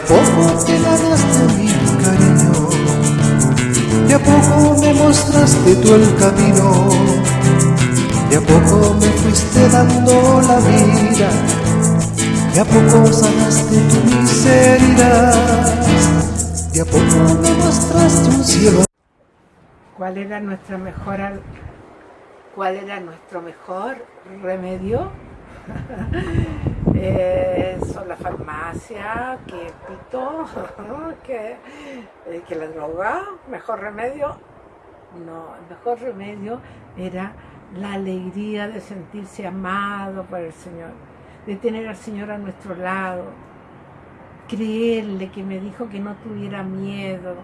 De a poco te ganaste mi cariño, de a poco me mostraste tú el camino, de a poco me fuiste dando la vida, de a poco sanaste tu miseria, de a poco me mostraste un cielo. ¿Cuál era nuestra mejor cuál era nuestro mejor remedio? eh, que pito, que, eh, que la droga, mejor remedio. No, el mejor remedio era la alegría de sentirse amado por el Señor, de tener al Señor a nuestro lado, creerle que me dijo que no tuviera miedo,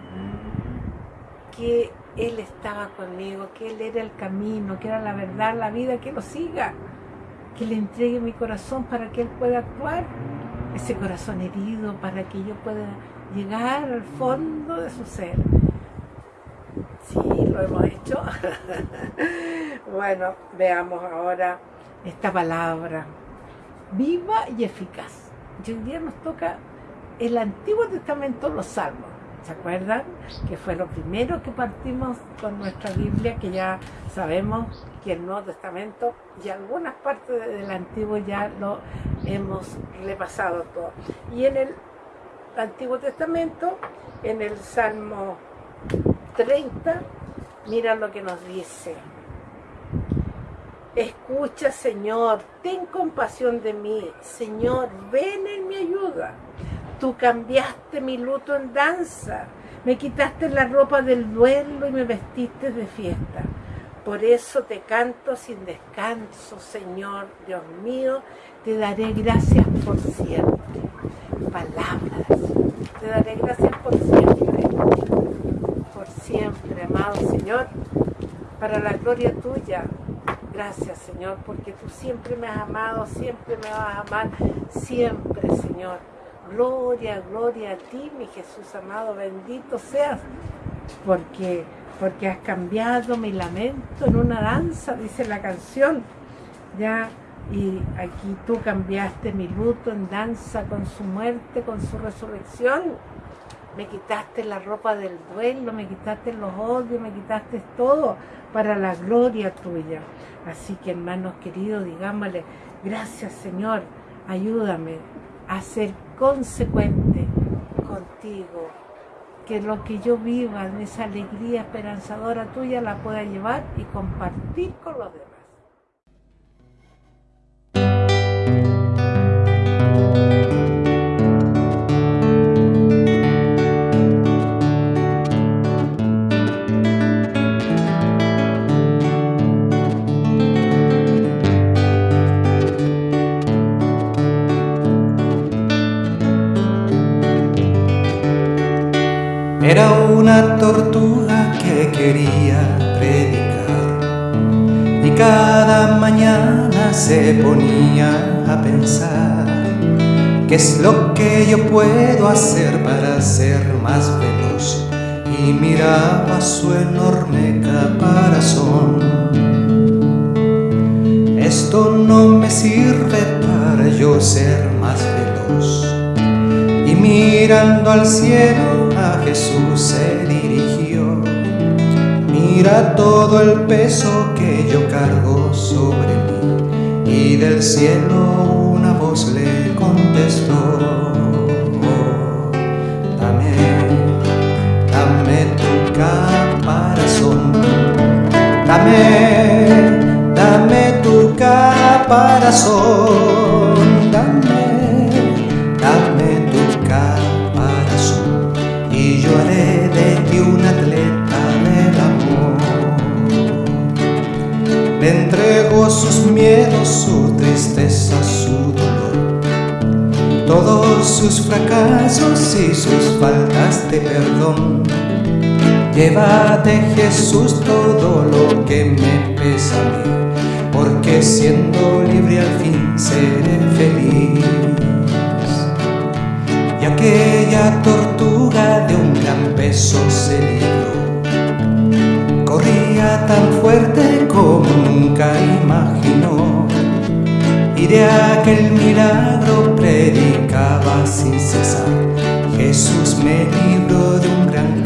que Él estaba conmigo, que Él era el camino, que era la verdad, la vida, que lo siga que le entregue mi corazón para que Él pueda actuar, ese corazón herido, para que yo pueda llegar al fondo de su ser. Sí, lo hemos hecho. bueno, veamos ahora esta palabra, viva y eficaz. Y hoy día nos toca el Antiguo Testamento, los Salmos. ¿Se acuerdan? Que fue lo primero que partimos con nuestra Biblia, que ya sabemos que el Nuevo Testamento y algunas partes del Antiguo ya lo hemos repasado todo. Y en el Antiguo Testamento, en el Salmo 30, mira lo que nos dice. Escucha, Señor, ten compasión de mí. Señor, ven en mi ayuda. Tú cambiaste mi luto en danza, me quitaste la ropa del duelo y me vestiste de fiesta. Por eso te canto sin descanso, Señor, Dios mío, te daré gracias por siempre. Palabras, te daré gracias por siempre, por siempre, amado Señor, para la gloria tuya. Gracias, Señor, porque tú siempre me has amado, siempre me vas a amar, siempre, Señor. Gloria, gloria a ti, mi Jesús amado, bendito seas, porque, porque has cambiado mi lamento en una danza, dice la canción, ya, y aquí tú cambiaste mi luto en danza con su muerte, con su resurrección, me quitaste la ropa del duelo, me quitaste los odios, me quitaste todo para la gloria tuya. Así que hermanos queridos, digámosle, gracias Señor, ayúdame a ser consecuente contigo, que lo que yo viva esa alegría esperanzadora tuya la pueda llevar y compartir con los demás. Era una tortuga que quería predicar. Y cada mañana se ponía a pensar qué es lo que yo puedo hacer para ser más veloz. Y miraba su enorme caparazón. Esto no me sirve para yo ser más veloz. Y mirando al cielo Jesús se dirigió. Mira todo el peso que yo cargo sobre mí. Y del cielo una voz le contestó. dame, dame tu caparazón. Dame, dame tu caparazón. Entregó sus miedos, su tristeza, su dolor, todos sus fracasos y sus faltas de perdón. Llévate Jesús todo lo que me pesa a mí, porque siendo libre al fin seré feliz. Y aquella tortuga de un gran peso se libró corría tan fuerte como nunca imaginó. Y de aquel milagro predicaba sin cesar. Jesús me libró de un gran